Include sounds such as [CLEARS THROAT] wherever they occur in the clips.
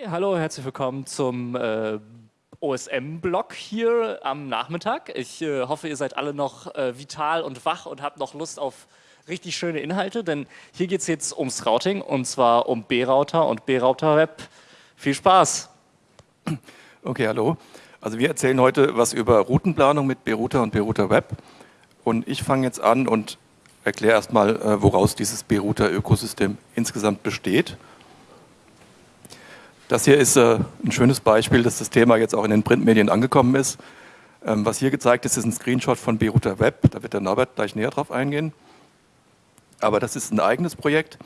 Hey, hallo, herzlich willkommen zum äh, OSM-Blog hier am Nachmittag. Ich äh, hoffe, ihr seid alle noch äh, vital und wach und habt noch Lust auf richtig schöne Inhalte, denn hier geht es jetzt ums Routing und zwar um B-Router und B-Router-Web. Viel Spaß! Okay, hallo. Also wir erzählen heute was über Routenplanung mit B-Router und B-Router Web. Und ich fange jetzt an und erkläre erstmal, äh, woraus dieses B-Router-Ökosystem insgesamt besteht. Das hier ist äh, ein schönes Beispiel, dass das Thema jetzt auch in den Printmedien angekommen ist. Ähm, was hier gezeigt ist, ist ein Screenshot von B-Router Web. Da wird der Norbert gleich näher drauf eingehen. Aber das ist ein eigenes Projekt.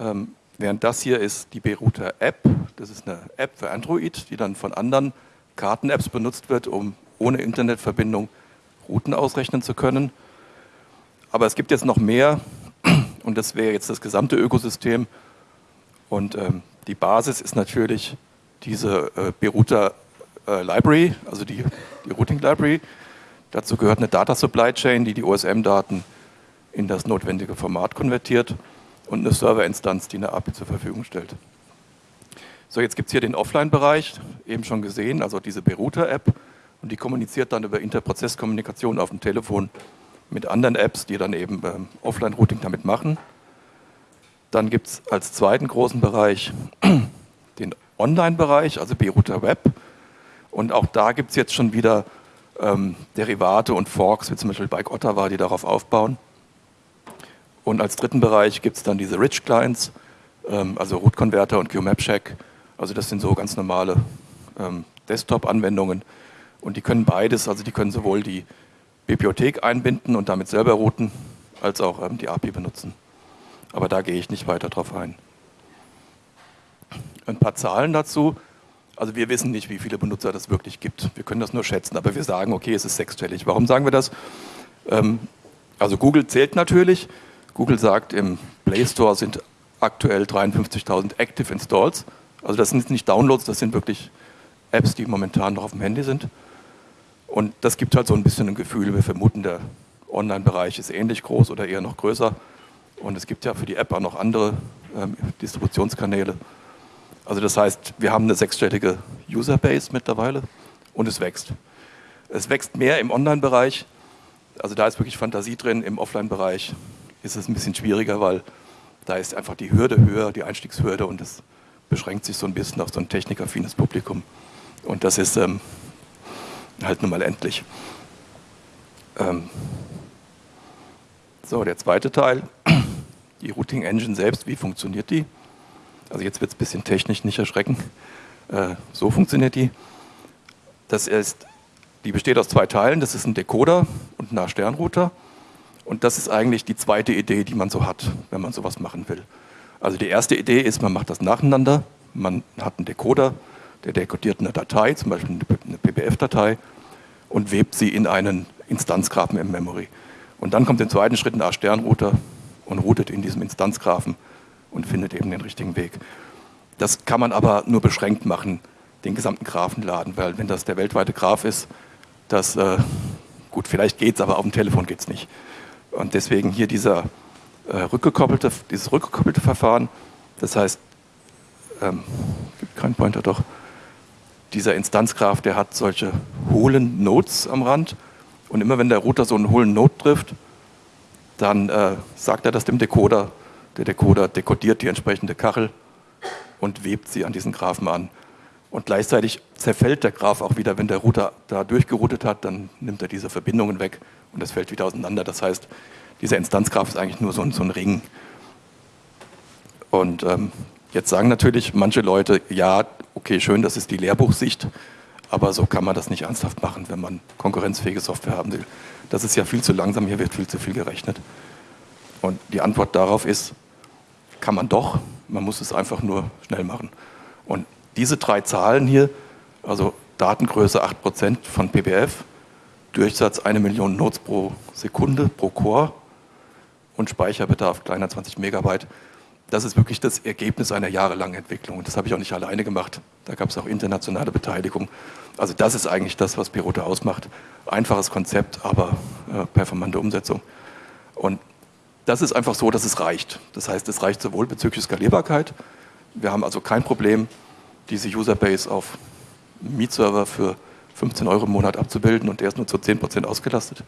Ähm, während das hier ist die B-Router App. Das ist eine App für Android, die dann von anderen Karten-Apps benutzt wird, um ohne Internetverbindung Routen ausrechnen zu können. Aber es gibt jetzt noch mehr und das wäre jetzt das gesamte Ökosystem. Und ähm, die Basis ist natürlich diese äh, Berouter äh, Library, also die, die Routing Library. Dazu gehört eine Data Supply Chain, die die OSM-Daten in das notwendige Format konvertiert und eine Serverinstanz, die eine API zur Verfügung stellt. So, jetzt gibt es hier den Offline-Bereich, eben schon gesehen, also diese Berouter-App und die kommuniziert dann über Interprozesskommunikation auf dem Telefon mit anderen Apps, die dann eben ähm, Offline-Routing damit machen. Dann gibt es als zweiten großen Bereich [CLEARS THROAT] den Online-Bereich, also B-Router Web. Und auch da gibt es jetzt schon wieder ähm, Derivate und Forks, wie zum Beispiel Bike Ottawa, die darauf aufbauen. Und als dritten Bereich gibt es dann diese Rich Clients, ähm, also Root Converter und QMapCheck. Also das sind so ganz normale ähm, Desktop-Anwendungen. Und die können beides, also die können sowohl die Bibliothek einbinden und damit selber routen, als auch ähm, die API benutzen. Aber da gehe ich nicht weiter drauf ein. Ein paar Zahlen dazu. Also wir wissen nicht, wie viele Benutzer das wirklich gibt. Wir können das nur schätzen, aber wir sagen, okay, es ist sechsstellig. Warum sagen wir das? Ähm, also Google zählt natürlich. Google sagt, im Play Store sind aktuell 53.000 Active Installs. Also das sind nicht Downloads, das sind wirklich Apps, die momentan noch auf dem Handy sind. Und das gibt halt so ein bisschen ein Gefühl, wir vermuten, der Online-Bereich ist ähnlich groß oder eher noch größer. Und es gibt ja für die App auch noch andere ähm, Distributionskanäle. Also das heißt, wir haben eine sechsstellige Userbase mittlerweile und es wächst. Es wächst mehr im Online-Bereich, also da ist wirklich Fantasie drin. Im Offline-Bereich ist es ein bisschen schwieriger, weil da ist einfach die Hürde höher, die Einstiegshürde und es beschränkt sich so ein bisschen auf so ein technikaffines Publikum. Und das ist ähm, halt nun mal endlich. Ähm so, der zweite Teil die Routing Engine selbst, wie funktioniert die? Also jetzt wird es ein bisschen technisch, nicht erschrecken. Äh, so funktioniert die. Das ist, die besteht aus zwei Teilen. Das ist ein Decoder und ein Sternrouter. Und das ist eigentlich die zweite Idee, die man so hat, wenn man sowas machen will. Also die erste Idee ist, man macht das nacheinander. Man hat einen Decoder, der dekodiert eine Datei, zum Beispiel eine PBF-Datei, und webt sie in einen Instanzgrafen im Memory. Und dann kommt im zweiten Schritt ein A-Sternrouter und routet in diesem Instanzgrafen und findet eben den richtigen Weg. Das kann man aber nur beschränkt machen, den gesamten Graphen laden, weil wenn das der weltweite Graph ist, das, äh, gut, vielleicht geht es, aber auf dem Telefon geht es nicht. Und deswegen hier dieser, äh, rückgekoppelte, dieses rückgekoppelte Verfahren, das heißt, ähm, gibt keinen Pointer doch, dieser Instanzgraph, der hat solche hohlen Nodes am Rand und immer wenn der Router so einen hohlen Node trifft, dann äh, sagt er das dem Decoder. Der Decoder dekodiert die entsprechende Kachel und webt sie an diesen Graphen an. Und gleichzeitig zerfällt der Graph auch wieder, wenn der Router da durchgeroutet hat, dann nimmt er diese Verbindungen weg und das fällt wieder auseinander. Das heißt, dieser Instanzgraph ist eigentlich nur so ein, so ein Ring. Und ähm, jetzt sagen natürlich manche Leute, ja, okay, schön, das ist die Lehrbuchsicht, aber so kann man das nicht ernsthaft machen, wenn man konkurrenzfähige Software haben will. Das ist ja viel zu langsam, hier wird viel zu viel gerechnet. Und die Antwort darauf ist, kann man doch, man muss es einfach nur schnell machen. Und diese drei Zahlen hier, also Datengröße 8% von PBF, Durchsatz 1 Million Nodes pro Sekunde, pro Core und Speicherbedarf kleiner 20 Megabyte, das ist wirklich das Ergebnis einer jahrelangen Entwicklung. Und das habe ich auch nicht alleine gemacht. Da gab es auch internationale Beteiligung. Also das ist eigentlich das, was Pirote ausmacht. Einfaches Konzept, aber äh, performante Umsetzung. Und das ist einfach so, dass es reicht. Das heißt, es reicht sowohl bezüglich Skalierbarkeit. Wir haben also kein Problem, diese Userbase auf Mietserver für 15 Euro im Monat abzubilden und der ist nur zu 10% ausgelastet.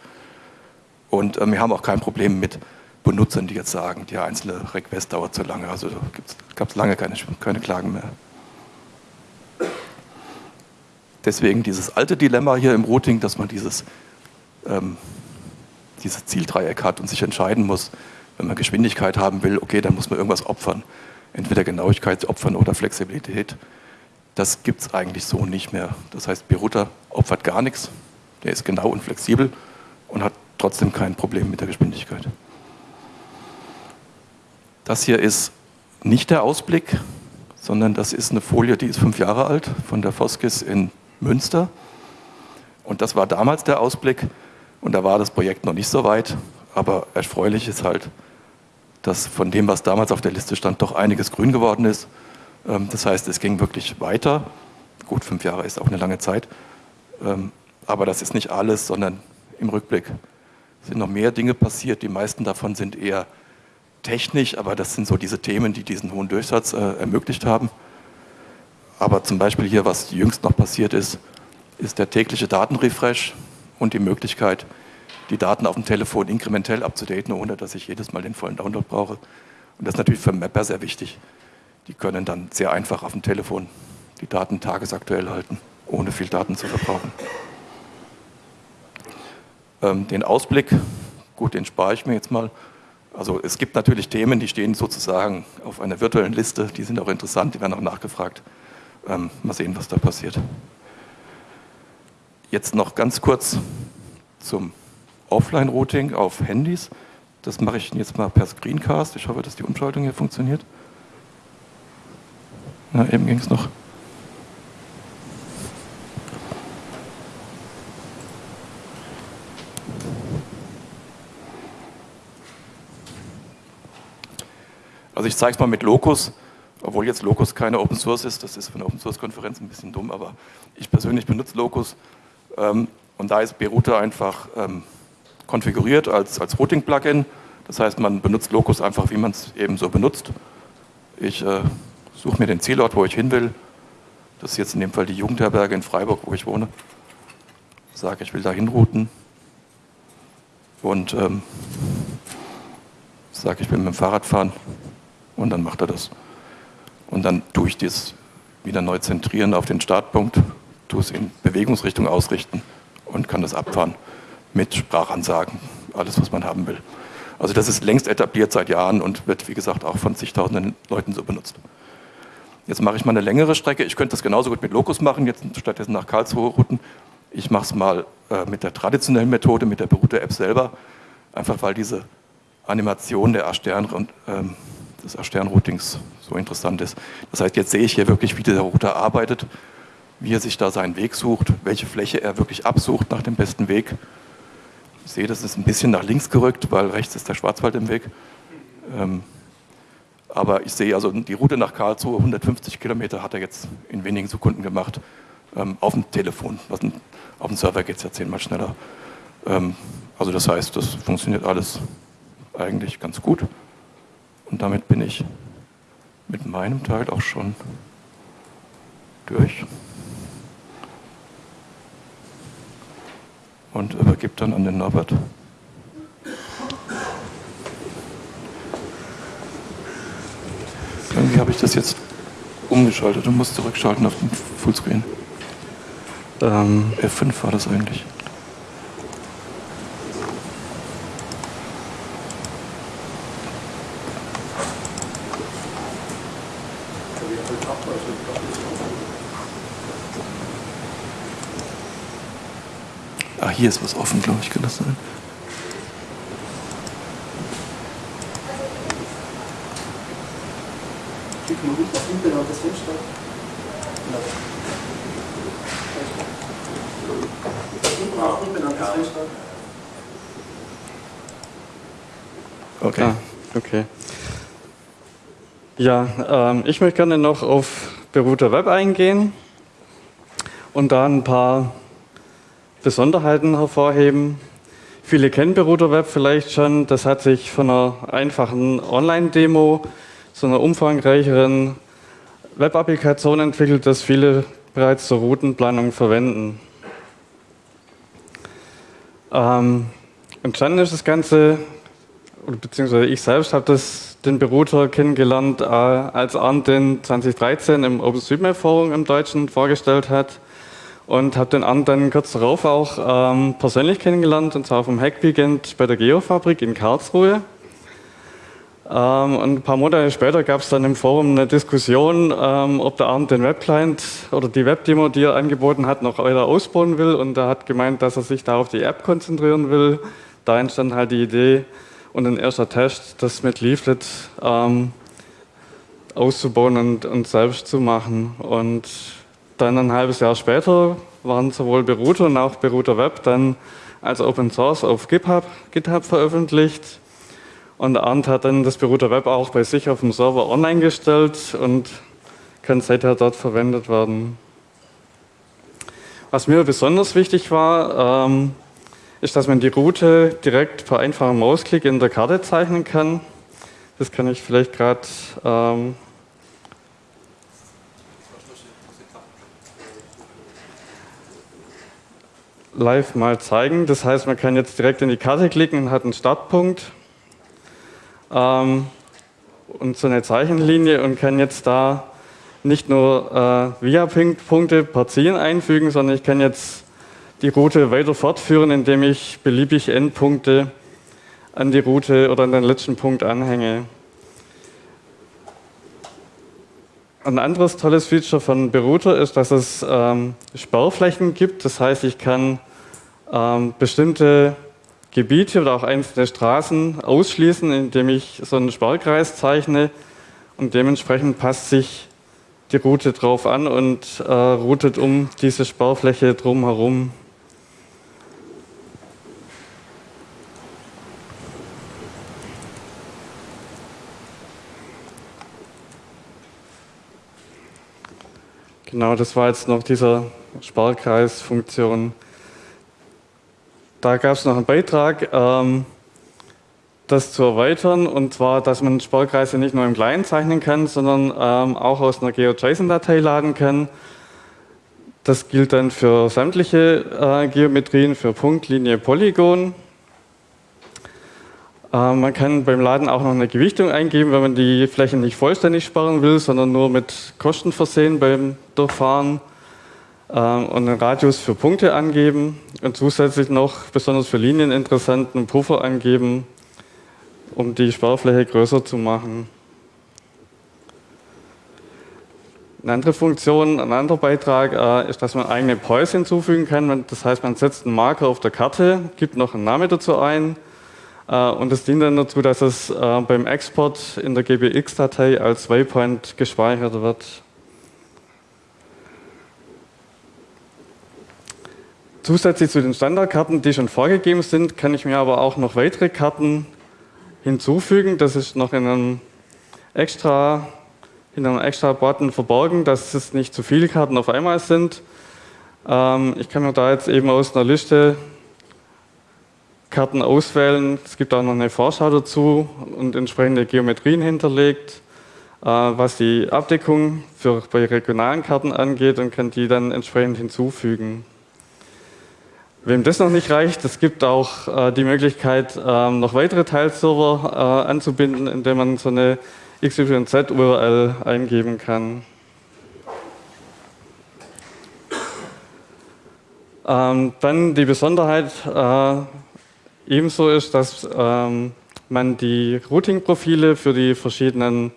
Und äh, wir haben auch kein Problem mit Benutzern, die jetzt sagen, die einzelne Request dauert zu lange. Also gab es lange keine, keine Klagen mehr. Deswegen dieses alte Dilemma hier im Routing, dass man dieses, ähm, dieses Zieldreieck hat und sich entscheiden muss, wenn man Geschwindigkeit haben will, okay, dann muss man irgendwas opfern. Entweder Genauigkeit opfern oder Flexibilität. Das gibt es eigentlich so nicht mehr. Das heißt, Berouter opfert gar nichts, der ist genau und flexibel und hat trotzdem kein Problem mit der Geschwindigkeit. Das hier ist nicht der Ausblick, sondern das ist eine Folie, die ist fünf Jahre alt, von der Foskis in Münster. Und das war damals der Ausblick und da war das Projekt noch nicht so weit, aber erfreulich ist halt, dass von dem, was damals auf der Liste stand, doch einiges grün geworden ist. Ähm, das heißt, es ging wirklich weiter. Gut, fünf Jahre ist auch eine lange Zeit. Ähm, aber das ist nicht alles, sondern im Rückblick sind noch mehr Dinge passiert. Die meisten davon sind eher technisch, aber das sind so diese Themen, die diesen hohen Durchsatz äh, ermöglicht haben. Aber zum Beispiel hier, was jüngst noch passiert ist, ist der tägliche Datenrefresh und die Möglichkeit, die Daten auf dem Telefon inkrementell abzudaten, ohne dass ich jedes Mal den vollen Download brauche. Und das ist natürlich für Mapper sehr wichtig. Die können dann sehr einfach auf dem Telefon die Daten tagesaktuell halten, ohne viel Daten zu verbrauchen. Ähm, den Ausblick, gut, den spare ich mir jetzt mal. Also es gibt natürlich Themen, die stehen sozusagen auf einer virtuellen Liste, die sind auch interessant, die werden auch nachgefragt. Ähm, mal sehen, was da passiert. Jetzt noch ganz kurz zum Offline-Routing auf Handys. Das mache ich jetzt mal per Screencast. Ich hoffe, dass die Umschaltung hier funktioniert. Na, eben ging es noch. Zeige es mal mit Locus, obwohl jetzt Locus keine Open Source ist. Das ist für eine Open Source Konferenz ein bisschen dumm, aber ich persönlich benutze Locus. Ähm, und da ist Berouter einfach ähm, konfiguriert als, als Routing-Plugin. Das heißt, man benutzt Locus einfach, wie man es eben so benutzt. Ich äh, suche mir den Zielort, wo ich hin will. Das ist jetzt in dem Fall die Jugendherberge in Freiburg, wo ich wohne. Sage, ich will da hinrouten. Und ähm, sage, ich will mit dem Fahrrad fahren und dann macht er das. Und dann tue ich das wieder neu zentrieren auf den Startpunkt, tue es in Bewegungsrichtung ausrichten und kann das abfahren mit Sprachansagen, alles, was man haben will. Also das ist längst etabliert seit Jahren und wird, wie gesagt, auch von zigtausenden Leuten so benutzt. Jetzt mache ich mal eine längere Strecke. Ich könnte das genauso gut mit Locus machen, jetzt stattdessen nach Karlsruhe routen. Ich mache es mal äh, mit der traditionellen Methode, mit der Berouter-App selber, einfach weil diese Animation der A-Stern und ähm, des A-Stern-Routings so interessant ist. Das heißt, jetzt sehe ich hier wirklich, wie der Router arbeitet, wie er sich da seinen Weg sucht, welche Fläche er wirklich absucht nach dem besten Weg. Ich sehe, das ist ein bisschen nach links gerückt, weil rechts ist der Schwarzwald im Weg. Ähm, aber ich sehe also die Route nach Karlsruhe, 150 Kilometer hat er jetzt in wenigen Sekunden gemacht, ähm, auf dem Telefon. Ein, auf dem Server geht es ja zehnmal schneller. Ähm, also das heißt, das funktioniert alles eigentlich ganz gut. Und damit bin ich mit meinem Teil auch schon durch. Und übergebe dann an den Norbert. Irgendwie habe ich das jetzt umgeschaltet und muss zurückschalten auf den Fullscreen. Ähm, F5 war das eigentlich. Hier ist was offen, glaube ich, kann das sein? Okay. Ah, okay. Ja, ähm, ich möchte gerne noch auf Berouter Web eingehen und da ein paar Besonderheiten hervorheben. Viele kennen Berouter Web vielleicht schon. Das hat sich von einer einfachen Online-Demo zu einer umfangreicheren Web-Applikation entwickelt, das viele bereits zur Routenplanung verwenden. Ähm, entstanden ist das Ganze, beziehungsweise ich selbst habe den Berouter kennengelernt, äh, als Arndt den 2013 im OpenStreetMap Forum im Deutschen vorgestellt hat und habe den dann kurz darauf auch ähm, persönlich kennengelernt und zwar vom Hackweekend bei der Geofabrik in Karlsruhe. Ähm, und ein paar Monate später gab es dann im Forum eine Diskussion, ähm, ob der Arndt den Webclient oder die Webdemo, die er angeboten hat, noch weiter ausbauen will. Und er hat gemeint, dass er sich da auf die App konzentrieren will. Da entstand halt die Idee und ein erster Test, das mit Leaflet ähm, auszubauen und, und selbst zu machen. Und dann ein halbes Jahr später waren sowohl Beruter und auch Beruter Web dann als Open Source auf GitHub, GitHub veröffentlicht. Und Arndt hat dann das Beruter Web auch bei sich auf dem Server online gestellt und kann seither dort verwendet werden. Was mir besonders wichtig war, ähm, ist, dass man die Route direkt per einfachem Mausklick in der Karte zeichnen kann. Das kann ich vielleicht gerade ähm, live mal zeigen. Das heißt, man kann jetzt direkt in die Karte klicken und hat einen Startpunkt ähm, und so eine Zeichenlinie und kann jetzt da nicht nur äh, Via-Punkte per Ziel einfügen, sondern ich kann jetzt die Route weiter fortführen, indem ich beliebig Endpunkte an die Route oder an den letzten Punkt anhänge. Ein anderes tolles Feature von Berouter ist, dass es ähm, Sperrflächen gibt. Das heißt, ich kann ähm, bestimmte Gebiete oder auch einzelne Straßen ausschließen, indem ich so einen Sparkreis zeichne und dementsprechend passt sich die Route drauf an und äh, routet um diese Sparfläche drumherum. Genau, das war jetzt noch dieser Sparkreisfunktion. Da gab es noch einen Beitrag, ähm, das zu erweitern, und zwar, dass man Sparkreise nicht nur im Kleinen zeichnen kann, sondern ähm, auch aus einer GeoJSON-Datei laden kann. Das gilt dann für sämtliche äh, Geometrien, für Punkt, Linie, Polygon. Äh, man kann beim Laden auch noch eine Gewichtung eingeben, wenn man die Fläche nicht vollständig sparen will, sondern nur mit Kosten versehen beim Durchfahren. Ähm, und einen Radius für Punkte angeben und zusätzlich noch besonders für Linieninteressenten einen Puffer angeben, um die Sparfläche größer zu machen. Eine andere Funktion, ein anderer Beitrag äh, ist, dass man eigene Poise hinzufügen kann. Das heißt, man setzt einen Marker auf der Karte, gibt noch einen Namen dazu ein und das dient dann dazu, dass es äh, beim Export in der GBX-Datei als Waypoint gespeichert wird. Zusätzlich zu den Standardkarten, die schon vorgegeben sind, kann ich mir aber auch noch weitere Karten hinzufügen. Das ist noch in einem extra, in einem extra Button verborgen, dass es nicht zu viele Karten auf einmal sind. Ähm, ich kann mir da jetzt eben aus einer Liste Karten auswählen. Es gibt auch noch eine Vorschau dazu und entsprechende Geometrien hinterlegt, äh, was die Abdeckung für, bei regionalen Karten angeht und kann die dann entsprechend hinzufügen. Wem das noch nicht reicht, es gibt auch äh, die Möglichkeit, ähm, noch weitere Teilserver äh, anzubinden, indem man so eine XYZ-URL eingeben kann. Ähm, dann die Besonderheit ebenso ist, dass ähm, man die Routing-Profile für die verschiedenen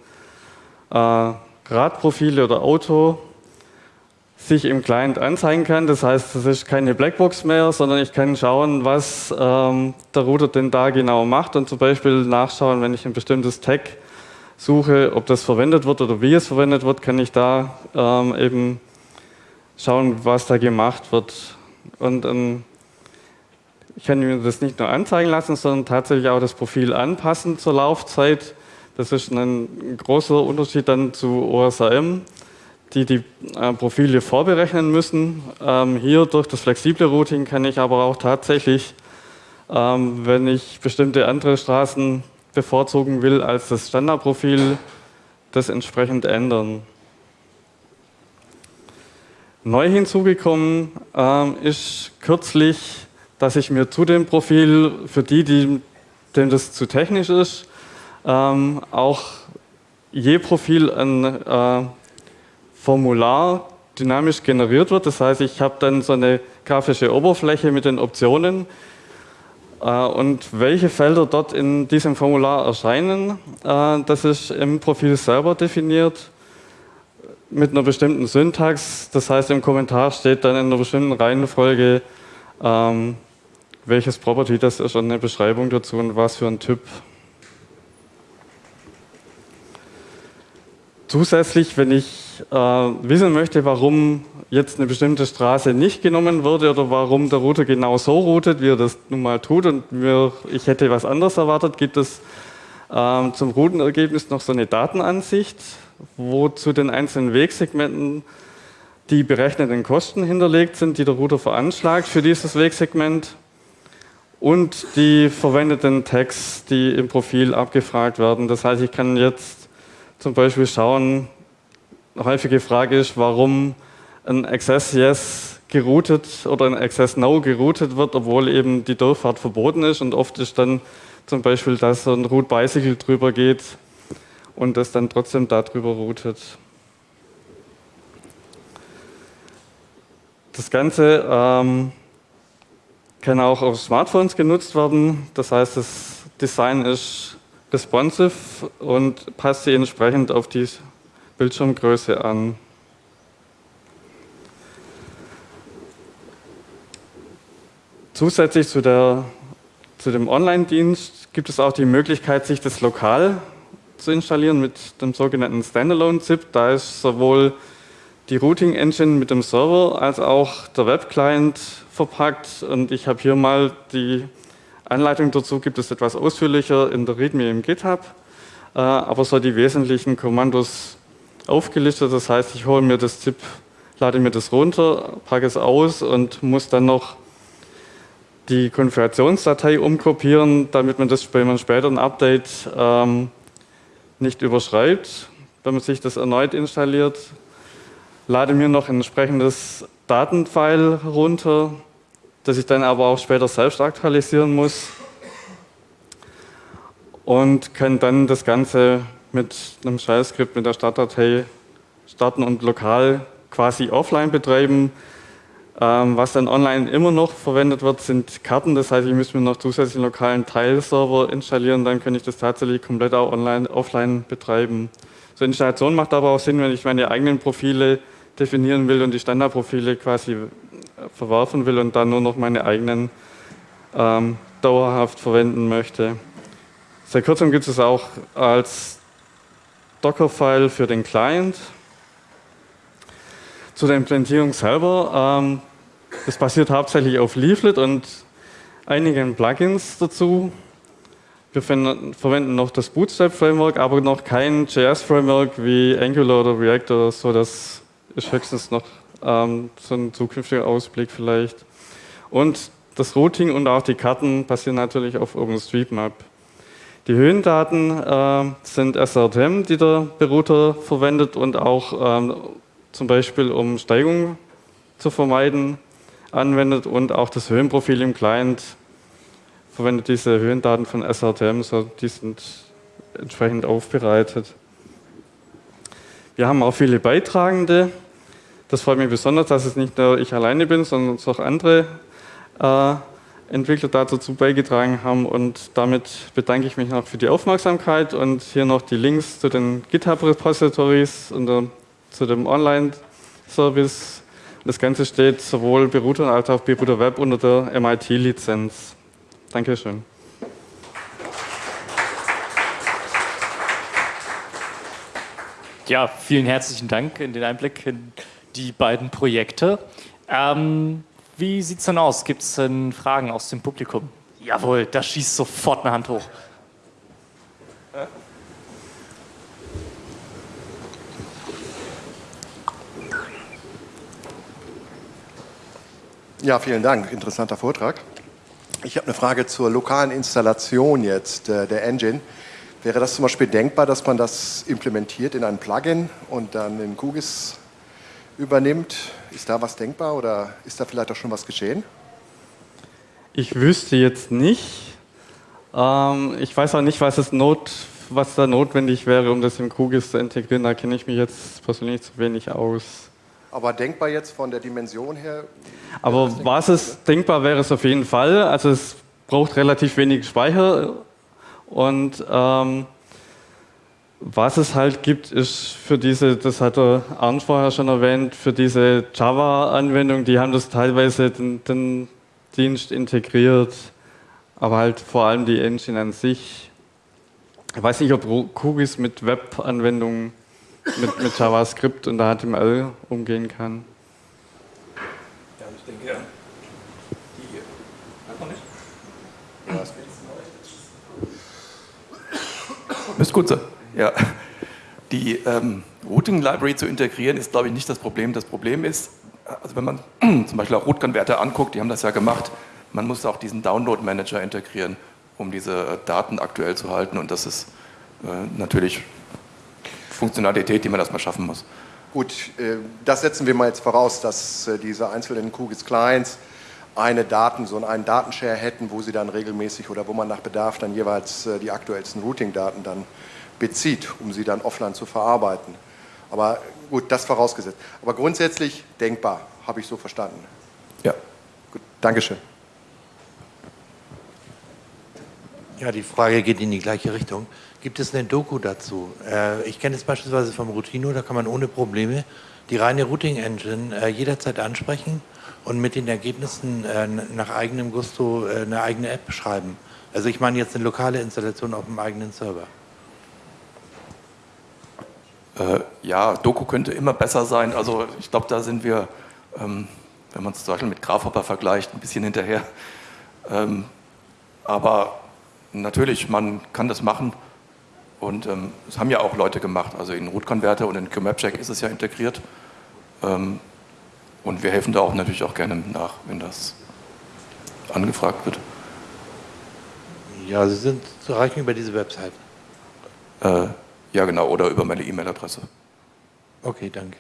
äh, Radprofile oder Auto sich im Client anzeigen kann. Das heißt, es ist keine Blackbox mehr, sondern ich kann schauen, was ähm, der Router denn da genau macht und zum Beispiel nachschauen, wenn ich ein bestimmtes Tag suche, ob das verwendet wird oder wie es verwendet wird, kann ich da ähm, eben schauen, was da gemacht wird. Und ähm, ich kann mir das nicht nur anzeigen lassen, sondern tatsächlich auch das Profil anpassen zur Laufzeit. Das ist ein großer Unterschied dann zu OSRM die die äh, Profile vorberechnen müssen. Ähm, hier durch das flexible Routing kann ich aber auch tatsächlich, ähm, wenn ich bestimmte andere Straßen bevorzugen will als das Standardprofil, das entsprechend ändern. Neu hinzugekommen ähm, ist kürzlich, dass ich mir zu dem Profil, für die, die denen das zu technisch ist, ähm, auch je Profil ein äh, Formular dynamisch generiert wird. Das heißt, ich habe dann so eine grafische Oberfläche mit den Optionen äh, und welche Felder dort in diesem Formular erscheinen, äh, das ist im Profil selber definiert mit einer bestimmten Syntax. Das heißt, im Kommentar steht dann in einer bestimmten Reihenfolge, ähm, welches Property das ist und eine Beschreibung dazu und was für ein Typ. Zusätzlich, wenn ich äh, wissen möchte, warum jetzt eine bestimmte Straße nicht genommen wurde oder warum der Router genau so routet, wie er das nun mal tut und mir, ich hätte was anderes erwartet, gibt es äh, zum Routenergebnis noch so eine Datenansicht, wo zu den einzelnen Wegsegmenten die berechneten Kosten hinterlegt sind, die der Router veranschlagt für dieses Wegsegment und die verwendeten Tags, die im Profil abgefragt werden. Das heißt, ich kann jetzt zum Beispiel schauen, eine häufige Frage ist, warum ein Access Yes geroutet oder ein Access No geroutet wird, obwohl eben die Durchfahrt verboten ist und oft ist dann zum Beispiel, dass so ein Root Bicycle drüber geht und das dann trotzdem darüber routet. Das Ganze ähm, kann auch auf Smartphones genutzt werden. Das heißt, das Design ist responsive und passt sich entsprechend auf die Bildschirmgröße an. Zusätzlich zu, der, zu dem Online-Dienst gibt es auch die Möglichkeit, sich das lokal zu installieren mit dem sogenannten Standalone-ZIP. Da ist sowohl die Routing-Engine mit dem Server als auch der Web-Client verpackt. Und ich habe hier mal die Anleitung dazu, gibt es etwas ausführlicher in der README im GitHub, äh, aber so die wesentlichen Kommandos aufgelistet. Das heißt, ich hole mir das ZIP, lade mir das runter, packe es aus und muss dann noch die Konfigurationsdatei umkopieren, damit man das, wenn man später ein Update ähm, nicht überschreibt, wenn man sich das erneut installiert. Lade mir noch ein entsprechendes Datenfile runter, das ich dann aber auch später selbst aktualisieren muss und kann dann das Ganze mit einem Shell-Skript mit der Startdatei starten und lokal quasi offline betreiben. Ähm, was dann online immer noch verwendet wird, sind Karten. Das heißt, ich müsste mir noch zusätzlich einen lokalen Teilserver installieren, dann könnte ich das tatsächlich komplett auch online, offline betreiben. So Installation macht aber auch Sinn, wenn ich meine eigenen Profile definieren will und die Standardprofile quasi verwerfen will und dann nur noch meine eigenen ähm, dauerhaft verwenden möchte. Seit kurzem gibt es auch als Docker-File für den Client. Zu der Implementierung selber, ähm, das basiert hauptsächlich auf Leaflet und einigen Plugins dazu. Wir verwenden noch das Bootstrap-Framework, aber noch kein JS-Framework wie Angular oder React oder so. Das ist höchstens noch ähm, so ein zukünftiger Ausblick vielleicht. Und das Routing und auch die Karten basieren natürlich auf OpenStreetMap. Die Höhendaten äh, sind SRTM, die der Berouter verwendet und auch ähm, zum Beispiel um Steigung zu vermeiden, anwendet und auch das Höhenprofil im Client verwendet diese Höhendaten von SRTM, so die sind entsprechend aufbereitet. Wir haben auch viele Beitragende. Das freut mich besonders, dass es nicht nur ich alleine bin, sondern auch andere äh, Entwickler dazu beigetragen haben. Und damit bedanke ich mich noch für die Aufmerksamkeit und hier noch die Links zu den GitHub-Repositories und zu dem Online-Service. Das Ganze steht sowohl Berouter als auch Berouter Web unter der MIT-Lizenz. Dankeschön. Ja, vielen herzlichen Dank in den Einblick in die beiden Projekte. Ähm, wie sieht es denn aus? Gibt es denn Fragen aus dem Publikum? Jawohl, da schießt sofort eine Hand hoch. Ja, vielen Dank. Interessanter Vortrag. Ich habe eine Frage zur lokalen Installation jetzt äh, der Engine. Wäre das zum Beispiel denkbar, dass man das implementiert in ein Plugin und dann in QGIS übernimmt? Ist da was denkbar oder ist da vielleicht auch schon was geschehen? Ich wüsste jetzt nicht. Ähm, ich weiß auch nicht, was, es not, was da notwendig wäre, um das im QGIS zu integrieren. Da kenne ich mich jetzt persönlich zu wenig aus. Aber denkbar jetzt von der Dimension her? Aber was es denkbar wäre, ist auf jeden Fall. Also es braucht relativ wenig Speicher und ähm, was es halt gibt, ist für diese, das hat der Arndt vorher schon erwähnt, für diese Java-Anwendung, die haben das teilweise den, den Dienst integriert, aber halt vor allem die Engine an sich. Ich weiß nicht, ob QGIS mit Web-Anwendungen, mit, mit JavaScript und HTML umgehen kann. Ja, ich denke, ja. Die hier. Einfach nicht? Müsste gut sein. Ja. Die ähm, Routing Library zu integrieren ist, glaube ich, nicht das Problem. Das Problem ist, also wenn man [CLEARS THROAT] zum Beispiel auch Root-Converter anguckt, die haben das ja gemacht, man muss auch diesen Download-Manager integrieren, um diese Daten aktuell zu halten. Und das ist äh, natürlich Funktionalität, die man erstmal schaffen muss. Gut, äh, das setzen wir mal jetzt voraus, dass äh, diese einzelnen QGIS-Clients eine Daten, so einen Datenshare hätten, wo sie dann regelmäßig oder wo man nach Bedarf dann jeweils äh, die aktuellsten Routing-Daten dann bezieht, um sie dann offline zu verarbeiten. Aber gut, das vorausgesetzt. Aber grundsätzlich denkbar, habe ich so verstanden. Ja. Gut, Dankeschön. Ja, die Frage geht in die gleiche Richtung. Gibt es eine Doku dazu? Äh, ich kenne es beispielsweise vom Routino, da kann man ohne Probleme die reine Routing Engine äh, jederzeit ansprechen und mit den Ergebnissen äh, nach eigenem Gusto eine eigene App schreiben. Also ich meine jetzt eine lokale Installation auf dem eigenen Server. Äh, ja, Doku könnte immer besser sein. Also ich glaube, da sind wir, ähm, wenn man es zum Beispiel mit Grafhopper vergleicht, ein bisschen hinterher. Ähm, aber natürlich, man kann das machen und ähm, das haben ja auch Leute gemacht. Also in Root Converter und in QMapcheck ist es ja integriert. Ähm, und wir helfen da auch natürlich auch gerne nach, wenn das angefragt wird. Ja, Sie sind zu erreichen über diese Website. Äh, ja, genau, oder über meine E-Mail-Adresse. Okay, danke.